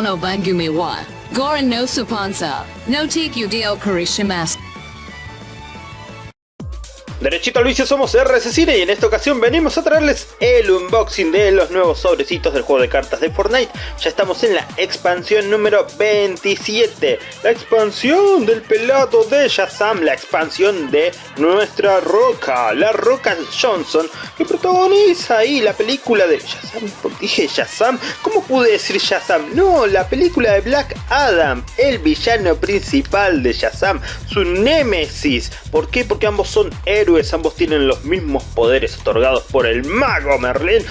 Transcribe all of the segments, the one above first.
no bangumi wa. Goran no supansa. No take you dio karishimas. Derechito al vicio somos RS Cine y en esta ocasión venimos a traerles el unboxing de los nuevos sobrecitos del juego de cartas de Fortnite. Ya estamos en la expansión número 27, la expansión del pelado de Shazam, la expansión de nuestra roca, la roca Johnson, que protagoniza ahí la película de Shazam. Dije Shazam, ¿cómo pude decir Shazam? No, la película de Black Adam, el villano principal de Shazam, su némesis. ¿Por qué? Porque ambos son héroes ambos tienen los mismos poderes otorgados por el mago Merlin.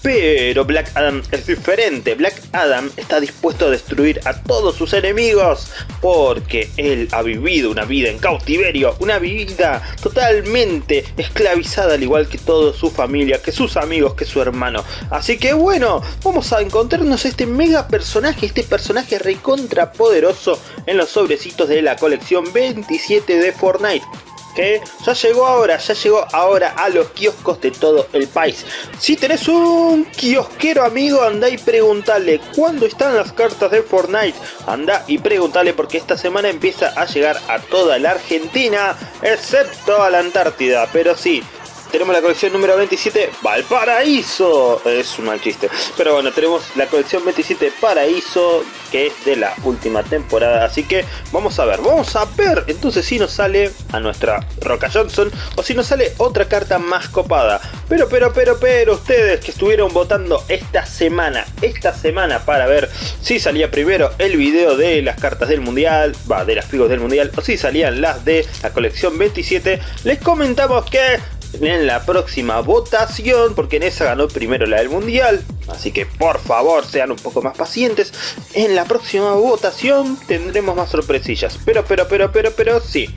Pero Black Adam es diferente, Black Adam está dispuesto a destruir a todos sus enemigos porque él ha vivido una vida en cautiverio, una vida totalmente esclavizada al igual que toda su familia, que sus amigos, que su hermano. Así que bueno, vamos a encontrarnos este mega personaje, este personaje recontra poderoso en los sobrecitos de la colección 27 de Fortnite que ya llegó ahora, ya llegó ahora a los kioscos de todo el país. Si tenés un kiosquero amigo, anda y preguntale cuándo están las cartas de Fortnite. Anda y preguntale porque esta semana empieza a llegar a toda la Argentina, excepto a la Antártida. Pero sí, tenemos la colección número 27, Valparaíso. Es un mal chiste. Pero bueno, tenemos la colección 27 Paraíso, que es de la última temporada. Así que vamos a ver, vamos a ver entonces si nos sale a nuestra Roca Johnson o si nos sale otra carta más copada. Pero, pero, pero, pero, ustedes que estuvieron votando esta semana, esta semana para ver si salía primero el video de las cartas del mundial, va, de las figos del mundial, o si salían las de la colección 27, les comentamos que en la próxima votación, porque en esa ganó primero la del mundial, así que por favor sean un poco más pacientes, en la próxima votación tendremos más sorpresillas, pero, pero, pero, pero, pero, sí.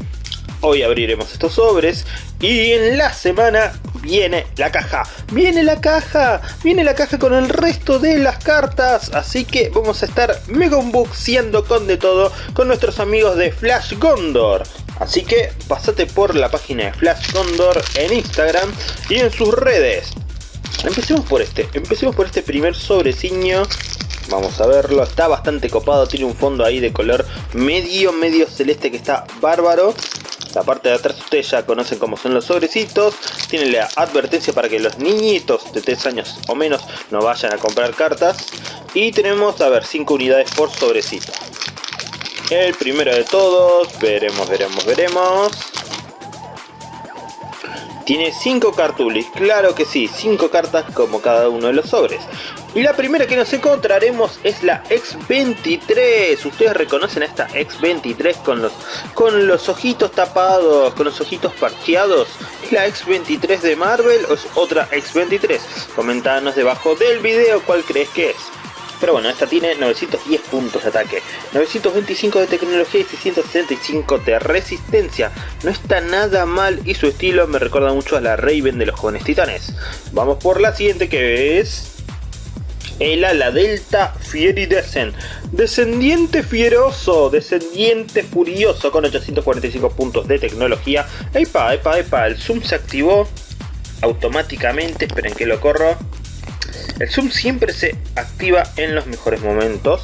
Hoy abriremos estos sobres y en la semana viene la caja. Viene la caja, viene la caja con el resto de las cartas. Así que vamos a estar mega unboxeando con de todo con nuestros amigos de Flash Gondor. Así que pasate por la página de Flash Condor en Instagram y en sus redes. Empecemos por este, empecemos por este primer sobreciño. Vamos a verlo, está bastante copado, tiene un fondo ahí de color medio, medio celeste que está bárbaro. La parte de atrás ustedes ya conocen cómo son los sobrecitos. Tiene la advertencia para que los niñitos de 3 años o menos no vayan a comprar cartas. Y tenemos, a ver, 5 unidades por sobrecito. El primero de todos, veremos, veremos, veremos. Tiene 5 cartulis, claro que sí, 5 cartas como cada uno de los sobres. Y la primera que nos encontraremos es la X23. Ustedes reconocen a esta X23 con los, con los ojitos tapados, con los ojitos parcheados. ¿Es la X23 de Marvel o es otra X23? Comentanos debajo del video cuál crees que es. Pero bueno, esta tiene 910 puntos de ataque, 925 de tecnología y 675 de resistencia. No está nada mal y su estilo me recuerda mucho a la Raven de los jóvenes titanes. Vamos por la siguiente que es... El ala delta Fieridesen, descendiente fieroso, descendiente furioso con 845 puntos de tecnología. Epa, epa, epa, el zoom se activó automáticamente, esperen que lo corro. El zoom siempre se activa en los mejores momentos.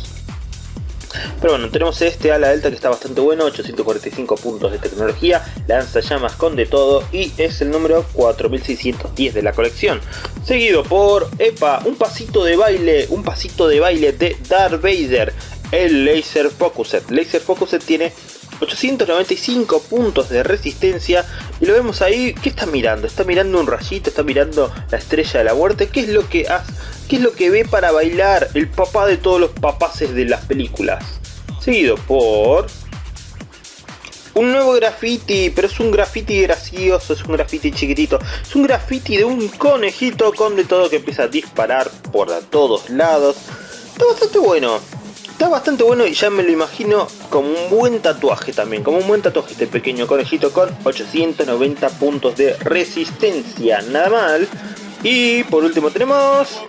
Pero bueno, tenemos este ala delta que está bastante bueno, 845 puntos de tecnología, lanza llamas con de todo y es el número 4610 de la colección. Seguido por, epa, un pasito de baile, un pasito de baile de Darth Vader, el Laser Focuset. Laser Focuset tiene 895 puntos de resistencia y lo vemos ahí, ¿qué está mirando? Está mirando un rayito, está mirando la estrella de la muerte, ¿qué es lo que hace? ¿Qué es lo que ve para bailar el papá de todos los papaces de las películas? Seguido por un nuevo graffiti, pero es un graffiti gracioso, es un graffiti chiquitito. Es un graffiti de un conejito con de todo que empieza a disparar por todos lados. Está bastante bueno. Está bastante bueno y ya me lo imagino como un buen tatuaje también. Como un buen tatuaje este pequeño conejito con 890 puntos de resistencia. Nada mal. Y por último tenemos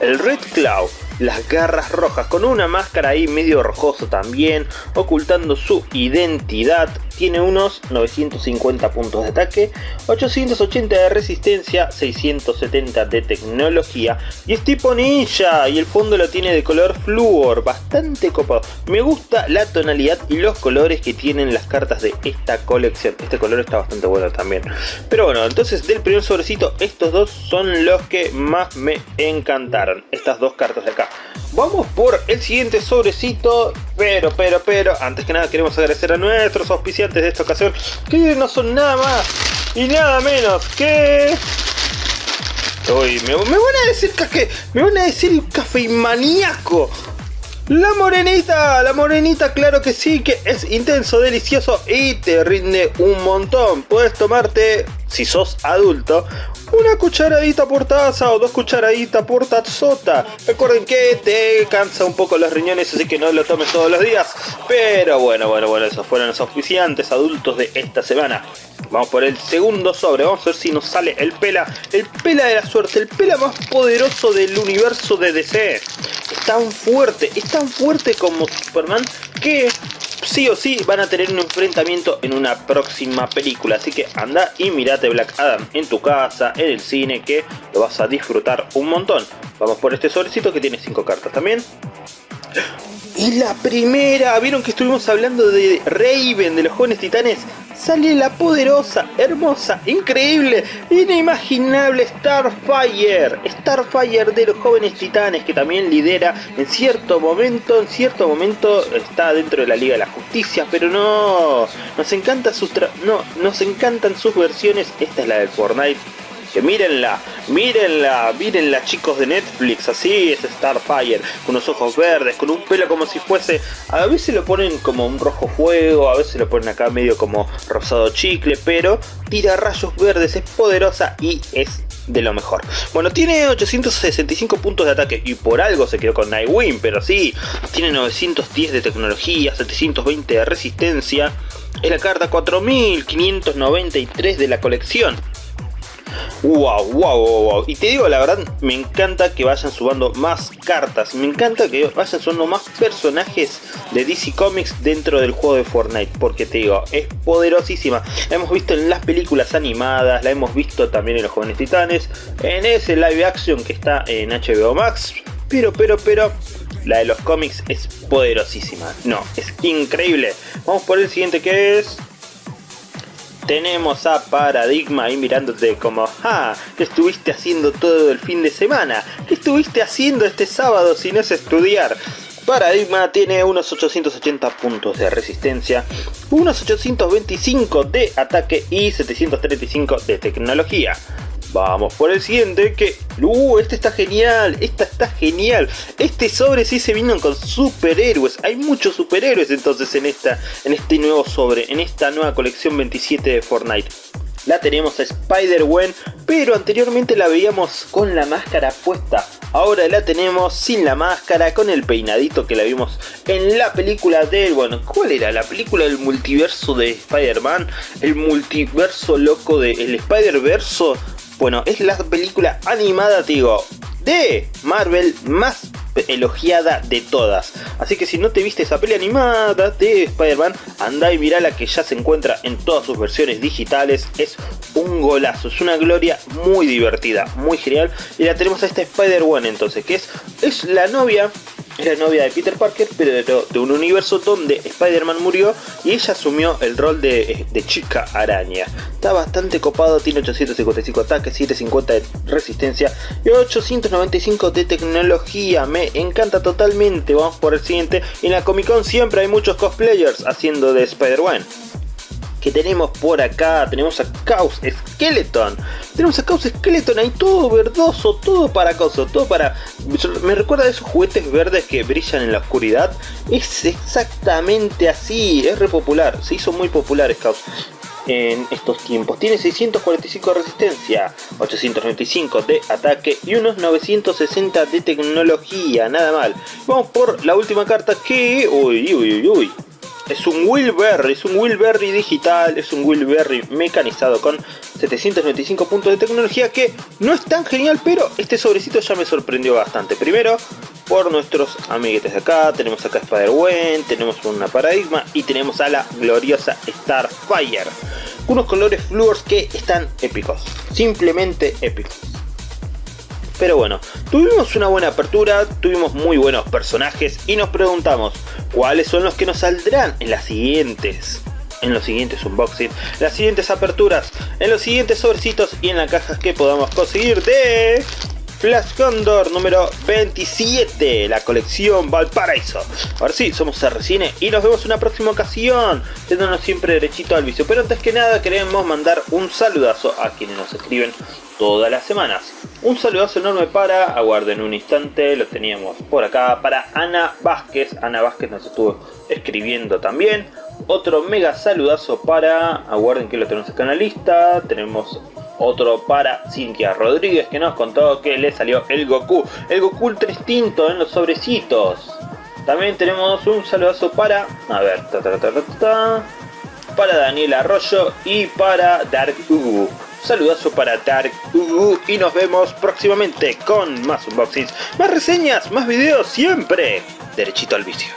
el Red Cloud, las garras rojas con una máscara ahí medio rojoso también, ocultando su identidad. Tiene unos 950 puntos de ataque, 880 de resistencia, 670 de tecnología y es tipo ninja y el fondo lo tiene de color flúor, bastante copado. Me gusta la tonalidad y los colores que tienen las cartas de esta colección. Este color está bastante bueno también. Pero bueno, entonces del primer sobrecito estos dos son los que más me encantaron. Estas dos cartas de acá. Vamos por el siguiente sobrecito, pero, pero, pero, antes que nada queremos agradecer a nuestros auspiciantes de esta ocasión, que no son nada más y nada menos que... Uy, me, van a decir que me van a decir café maníaco. La morenita, la morenita claro que sí, que es intenso, delicioso y te rinde un montón. Puedes tomarte, si sos adulto, una cucharadita por taza o dos cucharaditas por tazota. Recuerden que te cansa un poco los riñones, así que no lo tomes todos los días. Pero bueno, bueno, bueno, esos fueron los auspiciantes adultos de esta semana. Vamos por el segundo sobre, vamos a ver si nos sale el pela, el pela de la suerte, el pela más poderoso del universo de DC. Es tan fuerte, es tan fuerte como Superman que sí o sí van a tener un enfrentamiento en una próxima película. Así que anda y mirate Black Adam en tu casa, en el cine, que lo vas a disfrutar un montón. Vamos por este sobrecito que tiene 5 cartas también. Y la primera, vieron que estuvimos hablando de Raven, de los jóvenes titanes sale la poderosa, hermosa, increíble, inimaginable Starfire. Starfire de los jóvenes titanes que también lidera en cierto momento, en cierto momento está dentro de la Liga de la Justicia, pero no, nos encanta sus no, nos encantan sus versiones. Esta es la del Fortnite mírenla, mírenla, mírenla chicos de Netflix, así es Starfire, con los ojos verdes, con un pelo como si fuese, a veces lo ponen como un rojo fuego, a veces lo ponen acá medio como rosado chicle, pero tira rayos verdes, es poderosa y es de lo mejor. Bueno, tiene 865 puntos de ataque y por algo se quedó con Nightwing, pero sí, tiene 910 de tecnología, 720 de resistencia, es la carta 4593 de la colección. Wow, wow, wow, Y te digo la verdad, me encanta que vayan subando más cartas. Me encanta que vayan subando más personajes de DC Comics dentro del juego de Fortnite. Porque te digo, es poderosísima. La hemos visto en las películas animadas, la hemos visto también en Los Jóvenes Titanes, en ese live action que está en HBO Max. Pero, pero, pero, la de los cómics es poderosísima. No, es increíble. Vamos por el siguiente que es tenemos a Paradigma ahí mirándote como, ah, ¿qué estuviste haciendo todo el fin de semana? ¿Qué estuviste haciendo este sábado si no es estudiar? Paradigma tiene unos 880 puntos de resistencia, unos 825 de ataque y 735 de tecnología. Vamos por el siguiente que... ¡Uh! Este está genial. Esta está genial. Este sobre sí se vino con superhéroes. Hay muchos superhéroes entonces en, esta, en este nuevo sobre. En esta nueva colección 27 de Fortnite. La tenemos a Spider-Gwen, pero anteriormente la veíamos con la máscara puesta. Ahora la tenemos sin la máscara, con el peinadito que la vimos en la película de... Bueno, ¿cuál era? La película del multiverso de Spider-Man. El multiverso loco de... El Spider-Verso bueno, es la película animada, digo, de Marvel más elogiada de todas. Así que si no te viste esa peli animada de Spider-Man, anda y mira la que ya se encuentra en todas sus versiones digitales. Es un golazo, es una gloria muy divertida, muy genial. Y la tenemos a esta Spider-Man entonces, que es, es la novia es la novia de Peter Parker, pero de, un universo donde Spider-Man murió y ella asumió el rol de, chica araña. Está bastante copado, tiene 855 ataques, 750 de resistencia y 895 de tecnología. Me encanta totalmente. Vamos por el siguiente. En la Comic Con siempre hay muchos cosplayers haciendo de Spider-Man que tenemos por acá. Tenemos a Chaos Skeleton. Tenemos a Chaos Skeleton ahí todo verdoso, todo para coso, todo para... Me recuerda a esos juguetes verdes que brillan en la oscuridad. Es exactamente así, es re popular, se hizo muy popular Chaos en estos tiempos. Tiene 645 de resistencia, 895 de ataque y unos 960 de tecnología, nada mal. Vamos por la última carta que... Uy, uy, uy, uy es un Wilberry, es un Wilberry digital, es un Wilberry mecanizado con 795 puntos de tecnología que no es tan genial, pero este sobrecito ya me sorprendió bastante. Primero, por nuestros amiguetes de acá. Tenemos acá Spider-Gwen, tenemos una Paradigma y tenemos a la gloriosa Starfire. Unos colores fluors que están épicos, simplemente épicos. Pero bueno, tuvimos una buena apertura, tuvimos muy buenos personajes y nos preguntamos cuáles son los que nos saldrán en las siguientes en los siguientes unboxings, las siguientes aperturas, en los siguientes sobrecitos y en las cajas que podamos conseguir de Flash Condor número 27, la colección Valparaíso. Ahora sí, somos RCine y nos vemos en una próxima ocasión, teniéndonos siempre derechito al vicio. Pero antes que nada queremos mandar un saludazo a quienes nos escriben todas las semanas. Un saludazo enorme para, aguarden un instante, lo teníamos por acá, para Ana Vázquez. Ana Vázquez nos estuvo escribiendo también. Otro mega saludazo para, aguarden que lo tenemos acá en la lista, tenemos otro para Cintia Rodríguez que nos contó que le salió el Goku, el Goku ultra extinto en los sobrecitos. También tenemos un saludazo para, a ver, para Daniel Arroyo y para Dark Ugu. Saludazo para Dark Ugu y nos vemos próximamente con más unboxings, más reseñas, más videos, siempre derechito al vicio.